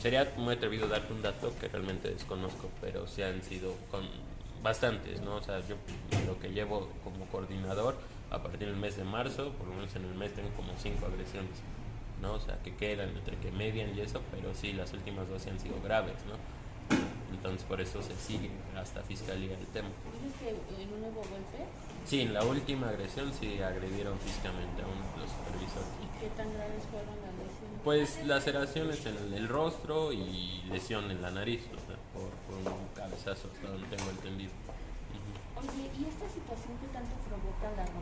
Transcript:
sería muy atrevido darte un dato que realmente desconozco, pero sí han sido con bastantes, ¿no? O sea, yo lo que llevo como coordinador, a partir del mes de marzo, por lo menos en el mes tengo como cinco agresiones, ¿no? O sea, que quedan entre que median y eso, pero sí, las últimas dos sí han sido graves, ¿no? Entonces por eso se sigue hasta fiscalía el tema. ¿Dices que en un nuevo golpe? Sí, en la última agresión sí agredieron físicamente a uno de los supervisores. ¿Y qué tan graves fueron las? Pues laceraciones en el rostro y lesión en la nariz, o sea, por, por un cabezazo, hasta donde tengo entendido. Ujú. Oye, ¿y esta situación que tanto